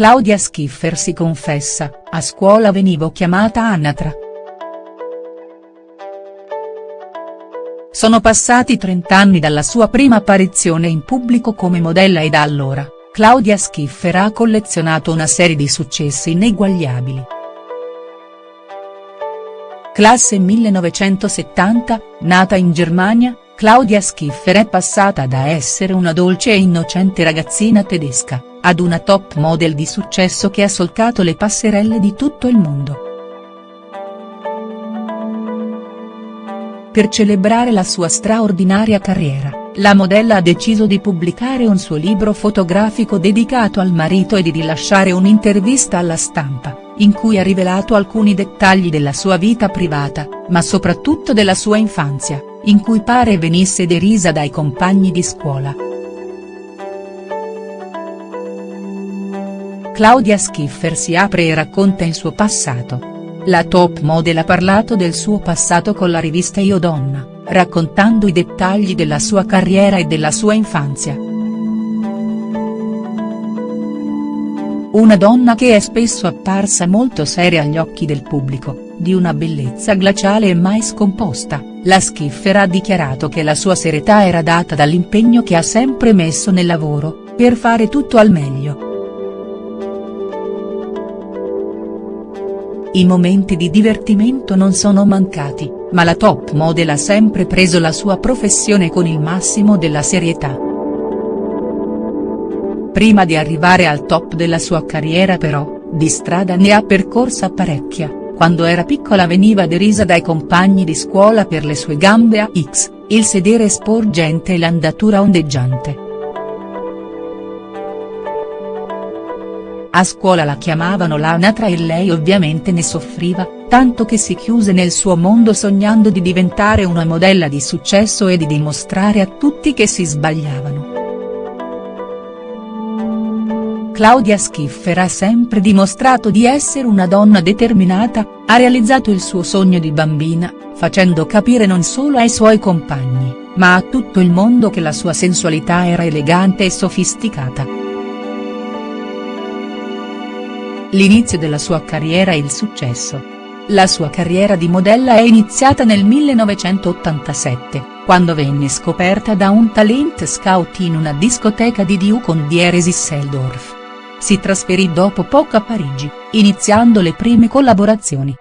Claudia Schiffer si confessa, a scuola venivo chiamata Anatra. Sono passati 30 anni dalla sua prima apparizione in pubblico come modella e da allora, Claudia Schiffer ha collezionato una serie di successi ineguagliabili. Classe 1970, nata in Germania, Claudia Schiffer è passata da essere una dolce e innocente ragazzina tedesca, ad una top model di successo che ha solcato le passerelle di tutto il mondo. Per celebrare la sua straordinaria carriera, la modella ha deciso di pubblicare un suo libro fotografico dedicato al marito e di rilasciare un'intervista alla stampa, in cui ha rivelato alcuni dettagli della sua vita privata, ma soprattutto della sua infanzia, in cui pare venisse derisa dai compagni di scuola. Claudia Schiffer si apre e racconta il suo passato. La top model ha parlato del suo passato con la rivista Io Donna, raccontando i dettagli della sua carriera e della sua infanzia. Una donna che è spesso apparsa molto seria agli occhi del pubblico, di una bellezza glaciale e mai scomposta, la Schiffer ha dichiarato che la sua serietà era data dall'impegno che ha sempre messo nel lavoro, per fare tutto al meglio. I momenti di divertimento non sono mancati, ma la top model ha sempre preso la sua professione con il massimo della serietà. Prima di arrivare al top della sua carriera però, di strada ne ha percorsa parecchia, quando era piccola veniva derisa dai compagni di scuola per le sue gambe a X, il sedere sporgente e l'andatura ondeggiante. A scuola la chiamavano l'anatra e lei ovviamente ne soffriva, tanto che si chiuse nel suo mondo sognando di diventare una modella di successo e di dimostrare a tutti che si sbagliavano. Claudia Schiffer ha sempre dimostrato di essere una donna determinata, ha realizzato il suo sogno di bambina, facendo capire non solo ai suoi compagni, ma a tutto il mondo che la sua sensualità era elegante e sofisticata. L'inizio della sua carriera e il successo. La sua carriera di modella è iniziata nel 1987, quando venne scoperta da un talent scout in una discoteca di Diu con Dieres Isseldorf. Si trasferì dopo poco a Parigi, iniziando le prime collaborazioni.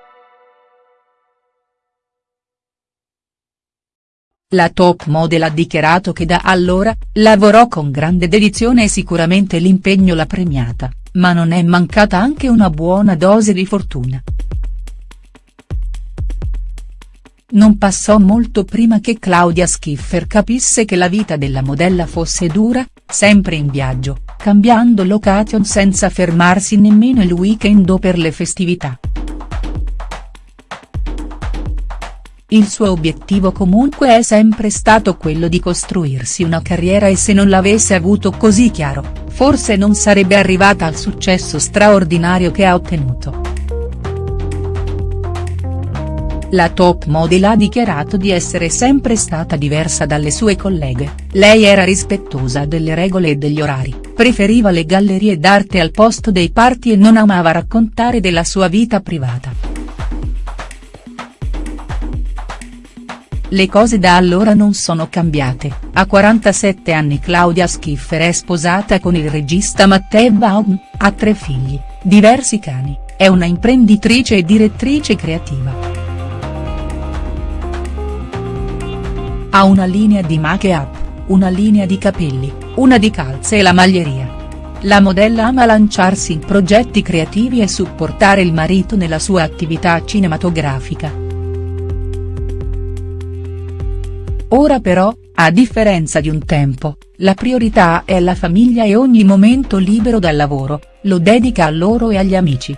La top model ha dichiarato che da allora, lavorò con grande dedizione e sicuramente l'impegno l'ha premiata ma non è mancata anche una buona dose di fortuna. Non passò molto prima che Claudia Schiffer capisse che la vita della modella fosse dura, sempre in viaggio, cambiando location senza fermarsi nemmeno il weekend o per le festività. Il suo obiettivo comunque è sempre stato quello di costruirsi una carriera e se non l'avesse avuto così chiaro, forse non sarebbe arrivata al successo straordinario che ha ottenuto. La top model ha dichiarato di essere sempre stata diversa dalle sue colleghe, lei era rispettosa delle regole e degli orari, preferiva le gallerie d'arte al posto dei party e non amava raccontare della sua vita privata. Le cose da allora non sono cambiate, a 47 anni Claudia Schiffer è sposata con il regista Matteo Baum, ha tre figli, diversi cani, è una imprenditrice e direttrice creativa. Ha una linea di make-up, una linea di capelli, una di calze e la maglieria. La modella ama lanciarsi in progetti creativi e supportare il marito nella sua attività cinematografica. Ora però, a differenza di un tempo, la priorità è la famiglia e ogni momento libero dal lavoro, lo dedica a loro e agli amici.